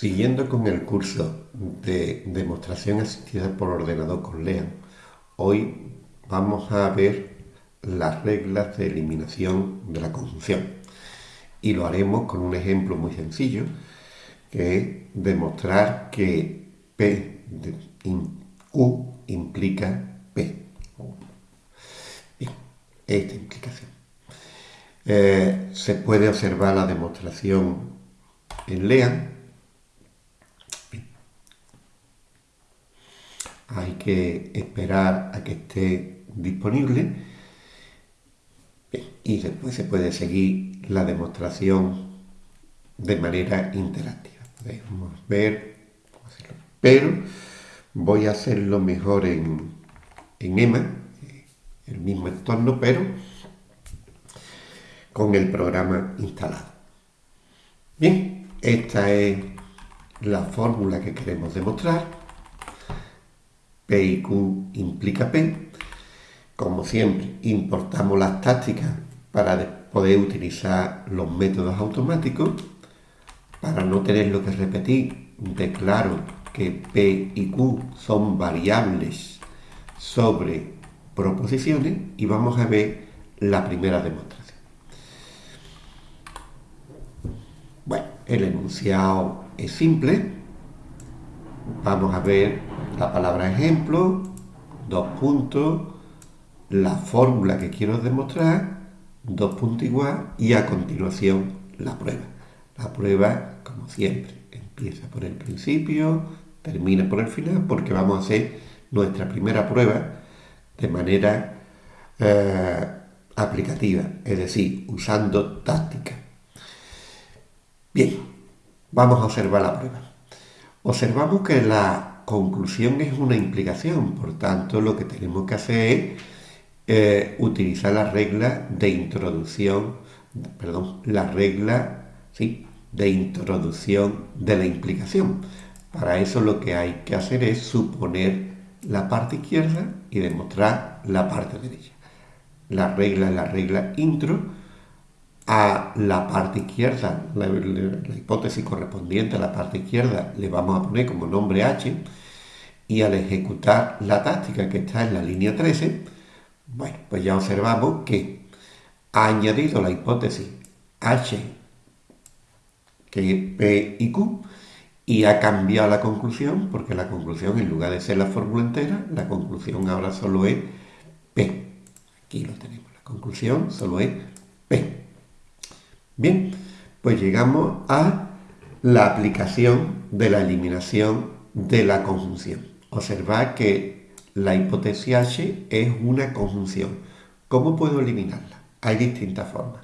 Siguiendo con el curso de demostración asistida por ordenador con LEAN, hoy vamos a ver las reglas de eliminación de la conjunción. Y lo haremos con un ejemplo muy sencillo, que es demostrar que P de Q implica P. Bien, esta implicación. Eh, se puede observar la demostración en LEAN hay que esperar a que esté disponible y después se puede seguir la demostración de manera interactiva. Podemos ver pero voy a hacerlo mejor en, en EMA, el mismo entorno, pero con el programa instalado. Bien, esta es la fórmula que queremos demostrar. P y Q implica P. Como siempre, importamos las tácticas para poder utilizar los métodos automáticos. Para no tenerlo que repetir, declaro que P y Q son variables sobre proposiciones y vamos a ver la primera demostración. Bueno, el enunciado es simple. Vamos a ver la palabra ejemplo, dos puntos, la fórmula que quiero demostrar, dos puntos igual y a continuación la prueba. La prueba, como siempre, empieza por el principio, termina por el final, porque vamos a hacer nuestra primera prueba de manera eh, aplicativa, es decir, usando táctica. Bien, vamos a observar la prueba. Observamos que la conclusión es una implicación, por tanto lo que tenemos que hacer es eh, utilizar la regla de introducción, perdón, la regla ¿sí? de introducción de la implicación. Para eso lo que hay que hacer es suponer la parte izquierda y demostrar la parte derecha. La regla es la regla intro, a la parte izquierda, la, hipótesis correspondiente a la parte izquierda le vamos a poner como nombre H y al ejecutar la táctica que está en la línea 13, bueno, pues ya observamos que ha añadido la hipótesis H, que es P y Q, y ha cambiado la conclusión, porque la conclusión, en lugar de ser la fórmula entera, la conclusión ahora solo es P. Aquí lo tenemos, la conclusión solo es P. Bien, pues llegamos a la aplicación de la eliminación de la conjunción. Observad que la hipótesis H es una conjunción. ¿Cómo puedo eliminarla? Hay distintas formas.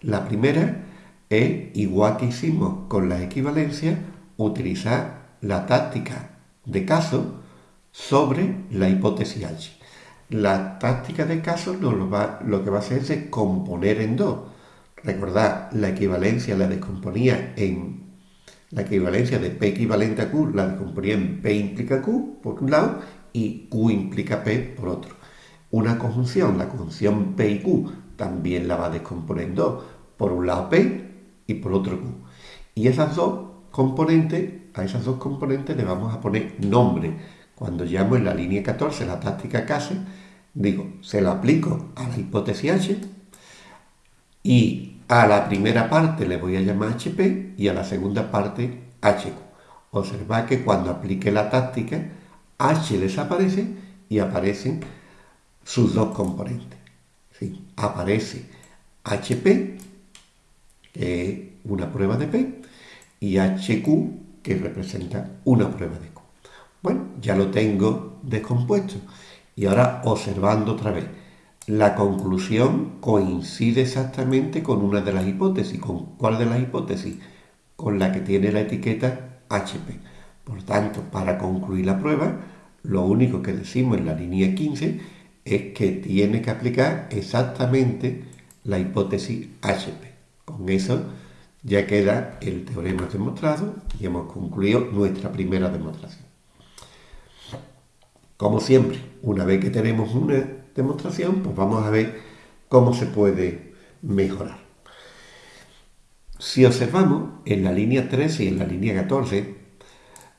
La primera es, igual que hicimos con las equivalencias, utilizar la táctica de caso sobre la hipótesis H. La táctica de caso lo que va a hacer es componer en dos Recordad, la equivalencia la descomponía en la equivalencia de P equivalente a Q, la descomponía en P implica Q por un lado y Q implica P por otro. Una conjunción, la conjunción P y Q, también la va descomponiendo por un lado P y por otro Q. Y esas dos componentes, a esas dos componentes le vamos a poner nombre. Cuando llamo en la línea 14 la táctica CASE, digo, se lo aplico a la hipótesis H y a la primera parte le voy a llamar HP y a la segunda parte HQ. Observad que cuando aplique la táctica, H desaparece y aparecen sus dos componentes. ¿Sí? Aparece HP, que es una prueba de P, y HQ, que representa una prueba de Q. Bueno, ya lo tengo descompuesto. Y ahora observando otra vez la conclusión coincide exactamente con una de las hipótesis. ¿Con cuál de las hipótesis? Con la que tiene la etiqueta HP. Por tanto, para concluir la prueba, lo único que decimos en la línea 15 es que tiene que aplicar exactamente la hipótesis HP. Con eso ya queda el teorema demostrado y hemos concluido nuestra primera demostración. Como siempre, una vez que tenemos una demostración, pues vamos a ver cómo se puede mejorar. Si observamos en la línea 13 y en la línea 14,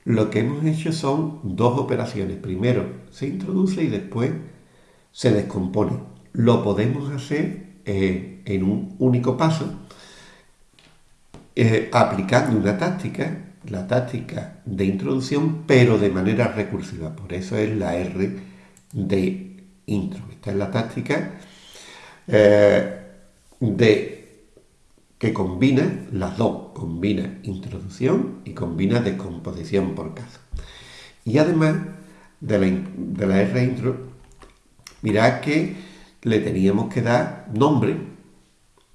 lo que hemos hecho son dos operaciones. Primero se introduce y después se descompone. Lo podemos hacer eh, en un único paso eh, aplicando una táctica, la táctica de introducción, pero de manera recursiva. Por eso es la R de intro. Esta es la táctica eh, de que combina las dos, combina introducción y combina descomposición por caso. Y además de la, de la R intro, mirad que le teníamos que dar nombre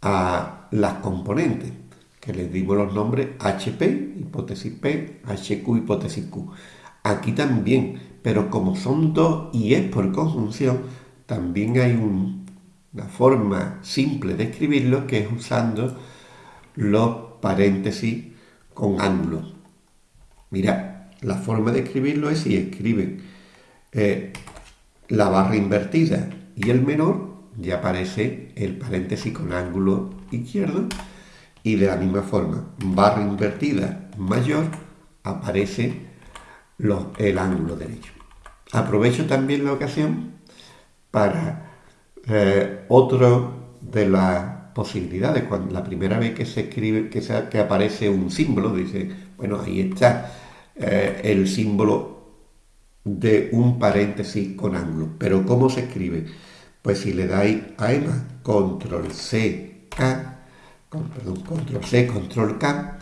a las componentes, que les dimos los nombres HP, hipótesis P, HQ, hipótesis Q. Aquí también, pero como son dos y es por conjunción, también hay una forma simple de escribirlo que es usando los paréntesis con ángulo. Mira, la forma de escribirlo es si escriben eh, la barra invertida y el menor, ya aparece el paréntesis con ángulo izquierdo y de la misma forma, barra invertida mayor, aparece el ángulo derecho. Aprovecho también la ocasión para eh, otro de las posibilidades. Cuando la primera vez que se escribe, que, que aparece un símbolo, dice, bueno, ahí está eh, el símbolo de un paréntesis con ángulo. Pero ¿cómo se escribe? Pues si le dais a EMA, control C, K, perdón, control C, control K,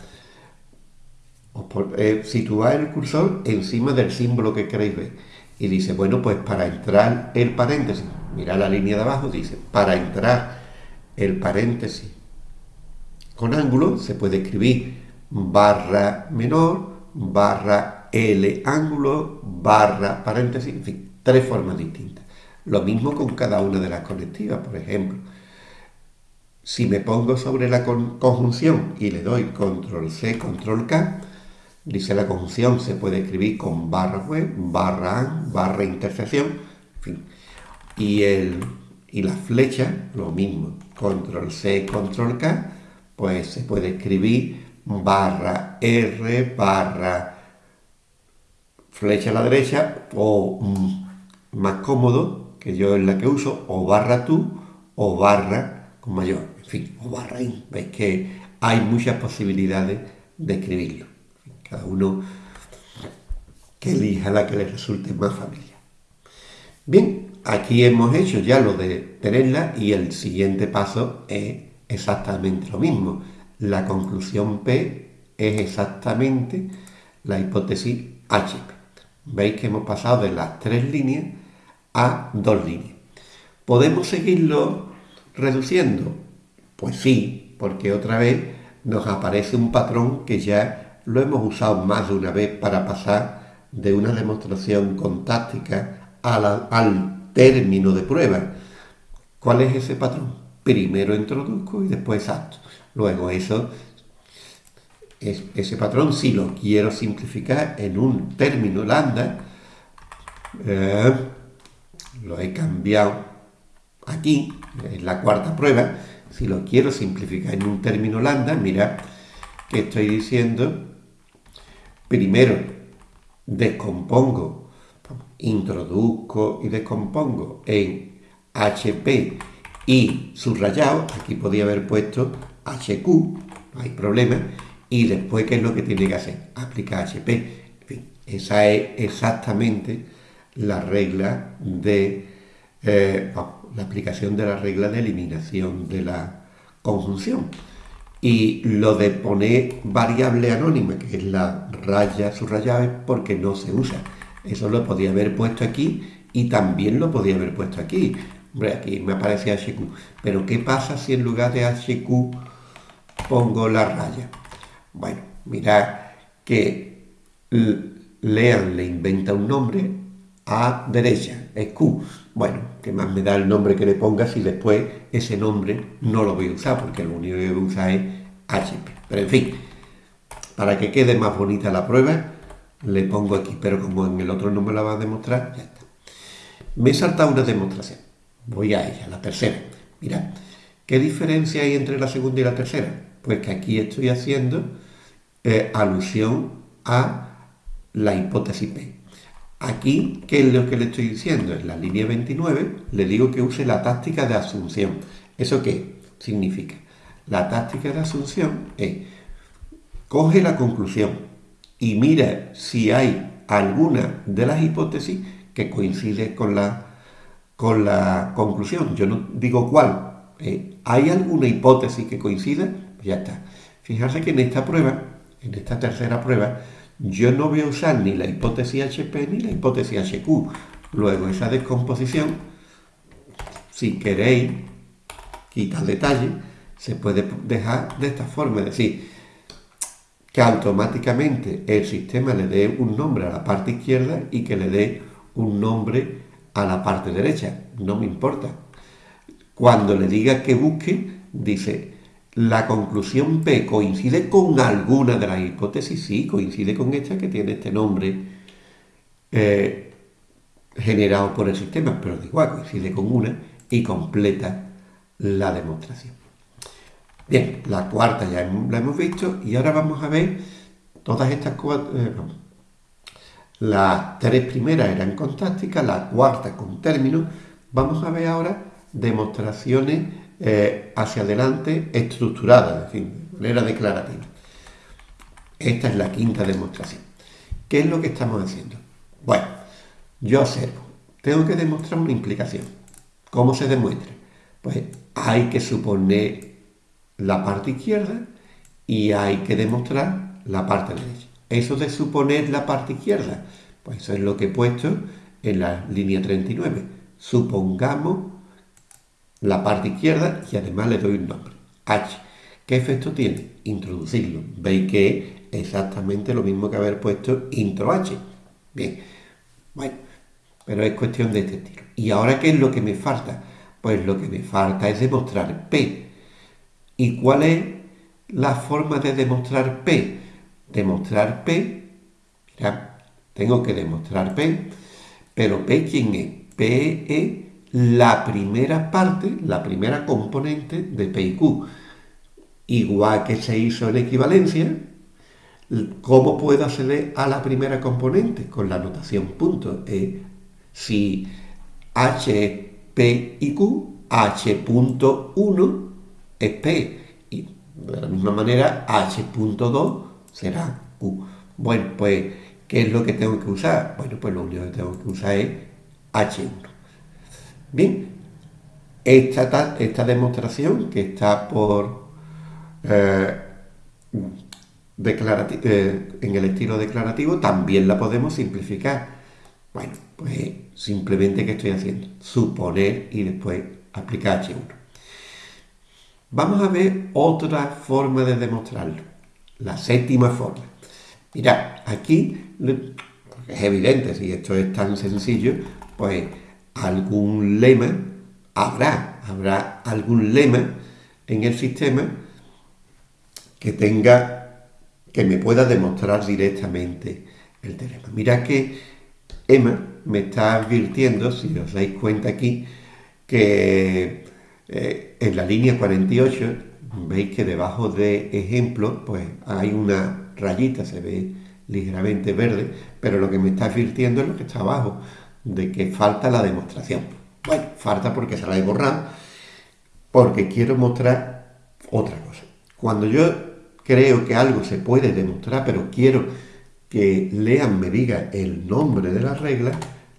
eh, situáis el cursor encima del símbolo que queréis ver. Y dice, bueno, pues para entrar el paréntesis, mira la línea de abajo, dice, para entrar el paréntesis con ángulo se puede escribir barra menor, barra L ángulo, barra paréntesis, en fin, tres formas distintas. Lo mismo con cada una de las conectivas, por ejemplo. Si me pongo sobre la conjunción y le doy control C, control K, dice la conjunción se puede escribir con barra web, barra intersección, en fin. Y el y la flecha, lo mismo, control C, control K, pues se puede escribir barra R, barra flecha a la derecha, o mm, más cómodo, que yo es la que uso, o barra tú, o barra con mayor, en fin, o barra in. Veis que hay muchas posibilidades de escribirlo. Cada uno que elija la que le resulte más familiar. Bien, aquí hemos hecho ya lo de tenerla y el siguiente paso es exactamente lo mismo. La conclusión P es exactamente la hipótesis HP. Veis que hemos pasado de las tres líneas a dos líneas. ¿Podemos seguirlo reduciendo? Pues sí, porque otra vez nos aparece un patrón que ya lo hemos usado más de una vez para pasar de una demostración con táctica al término de prueba. ¿Cuál es ese patrón? Primero introduzco y después exacto. Luego eso, es, ese patrón, si lo quiero simplificar en un término lambda, eh, lo he cambiado aquí, en la cuarta prueba, si lo quiero simplificar en un término lambda, mira que estoy diciendo, primero descompongo introduzco y descompongo en HP y subrayado, aquí podía haber puesto HQ, no hay problema, y después, ¿qué es lo que tiene que hacer? Aplicar HP. En fin, esa es exactamente la regla de eh, la aplicación de la regla de eliminación de la conjunción. Y lo de poner variable anónima, que es la raya subrayada, es porque no se usa. Eso lo podía haber puesto aquí y también lo podía haber puesto aquí. Hombre, aquí me aparece HQ. Pero ¿qué pasa si en lugar de HQ pongo la raya? Bueno, mirad que Lean le inventa un nombre a derecha, es Q. Bueno, ¿qué más me da el nombre que le ponga si después ese nombre no lo voy a usar? Porque lo único que voy a usar es HP. Pero en fin, para que quede más bonita la prueba, le pongo aquí, pero como en el otro no me la va a demostrar, ya está. Me he una demostración. Voy a ella, la tercera. Mira, ¿qué diferencia hay entre la segunda y la tercera? Pues que aquí estoy haciendo eh, alusión a la hipótesis P. Aquí, ¿qué es lo que le estoy diciendo? En la línea 29 le digo que use la táctica de asunción. ¿Eso qué significa? La táctica de asunción es, coge la conclusión y mira si hay alguna de las hipótesis que coincide con la, con la conclusión. Yo no digo cuál. ¿eh? ¿Hay alguna hipótesis que coincida? Pues ya está. Fijarse que en esta prueba, en esta tercera prueba, yo no voy a usar ni la hipótesis HP ni la hipótesis HQ. Luego esa descomposición, si queréis quitar detalle, se puede dejar de esta forma, es decir, que automáticamente el sistema le dé un nombre a la parte izquierda y que le dé un nombre a la parte derecha. No me importa. Cuando le diga que busque, dice, la conclusión P coincide con alguna de las hipótesis, sí, coincide con esta que tiene este nombre eh, generado por el sistema, pero da igual, coincide con una y completa la demostración. Bien, la cuarta ya la hemos visto y ahora vamos a ver todas estas cuatro... Eh, las tres primeras eran con táctica, la cuarta con términos. Vamos a ver ahora demostraciones eh, hacia adelante estructuradas, es decir, de manera declarativa. Esta es la quinta demostración. ¿Qué es lo que estamos haciendo? Bueno, yo observo, tengo que demostrar una implicación. ¿Cómo se demuestra? Pues hay que suponer la parte izquierda y hay que demostrar la parte derecha. Eso de suponer la parte izquierda, pues eso es lo que he puesto en la línea 39. Supongamos la parte izquierda y además le doy un nombre, H. ¿Qué efecto tiene? Introducirlo. Veis que es exactamente lo mismo que haber puesto intro H. Bien, bueno, pero es cuestión de este estilo. ¿Y ahora qué es lo que me falta? Pues lo que me falta es demostrar P. ¿Y cuál es la forma de demostrar P? Demostrar P, mira, tengo que demostrar P, pero P ¿quién es? P es la primera parte, la primera componente de P y Q. Igual que se hizo en equivalencia, ¿cómo puedo acceder a la primera componente? Con la notación punto. Eh, si H es P y Q, H.1 es P. Y de la misma manera, H.2 será Q. Bueno, pues, ¿qué es lo que tengo que usar? Bueno, pues lo único que tengo que usar es H1. Bien, esta, esta demostración que está por eh, eh, en el estilo declarativo también la podemos simplificar. Bueno, pues simplemente ¿qué estoy haciendo? Suponer y después aplicar H1. Vamos a ver otra forma de demostrarlo, la séptima forma. Mira, aquí es evidente, si esto es tan sencillo, pues algún lema, habrá, habrá algún lema en el sistema que tenga, que me pueda demostrar directamente el teorema. Mira que Emma me está advirtiendo, si os dais cuenta aquí, que eh, en la línea 48 veis que debajo de ejemplo pues hay una rayita, se ve ligeramente verde, pero lo que me está advirtiendo es lo que está abajo de que falta la demostración. Bueno, falta porque se la he borrado, porque quiero mostrar otra cosa. Cuando yo creo que algo se puede demostrar, pero quiero que Lean me diga el nombre de la regla,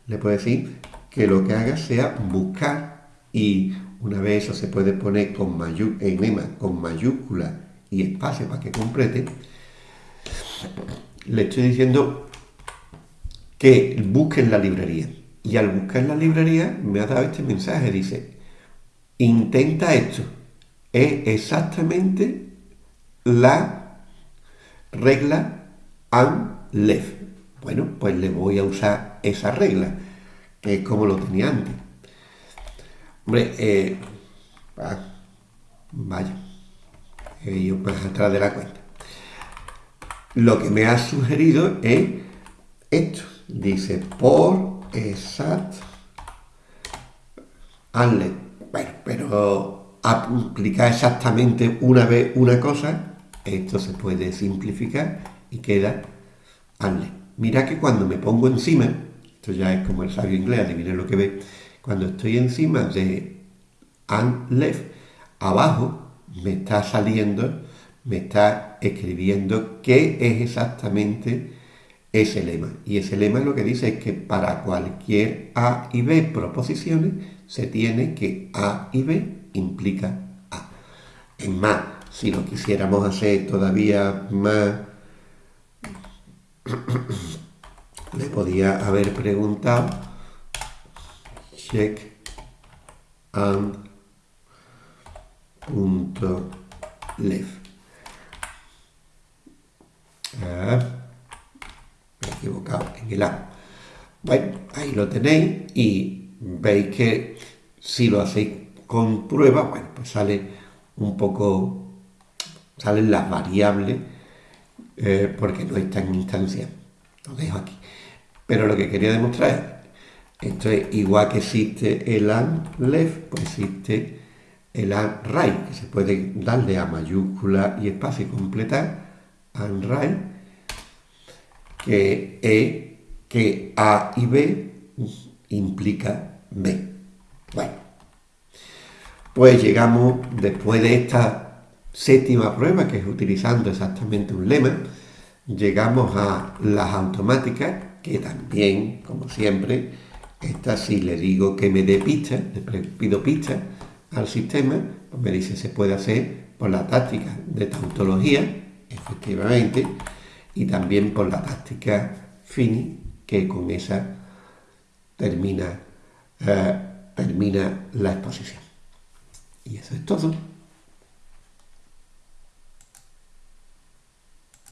le puedo decir que lo que haga sea buscar y una vez eso se puede poner con en con mayúscula y espacio para que complete, le estoy diciendo que busquen la librería. Y al buscar la librería me ha dado este mensaje, dice, intenta esto. Es exactamente la regla and left. Bueno, pues le voy a usar esa regla, que es como lo tenía antes. Hombre, eh, ah, vaya, he ido pues atrás de la cuenta. Lo que me ha sugerido es esto. Dice, por exact anle. Bueno, pero aplicar exactamente una vez una cosa, esto se puede simplificar y queda anle. Mira que cuando me pongo encima, esto ya es como el sabio inglés, adivinen lo que ve, cuando estoy encima de and left, abajo me está saliendo, me está escribiendo qué es exactamente ese lema. Y ese lema lo que dice es que para cualquier A y B proposiciones se tiene que A y B implica A. Es más, si lo quisiéramos hacer todavía más, le podía haber preguntado check and punto left. Ah equivocado en el A. Bueno, ahí lo tenéis y veis que si lo hacéis con prueba, bueno, pues sale un poco, salen las variables eh, porque no está en instancia. Lo dejo aquí. Pero lo que quería demostrar es, esto es igual que existe el and left, pues existe el and right, que se puede darle a mayúscula y espacio y completar, and right, que E, que A y B implica B. Bueno, pues llegamos después de esta séptima prueba, que es utilizando exactamente un lema, llegamos a las automáticas, que también, como siempre, esta si le digo que me dé pista, le pido pista al sistema, pues me dice se puede hacer por la táctica de tautología, efectivamente, y también por la táctica FINI, que con esa termina, eh, termina la exposición. Y eso es todo.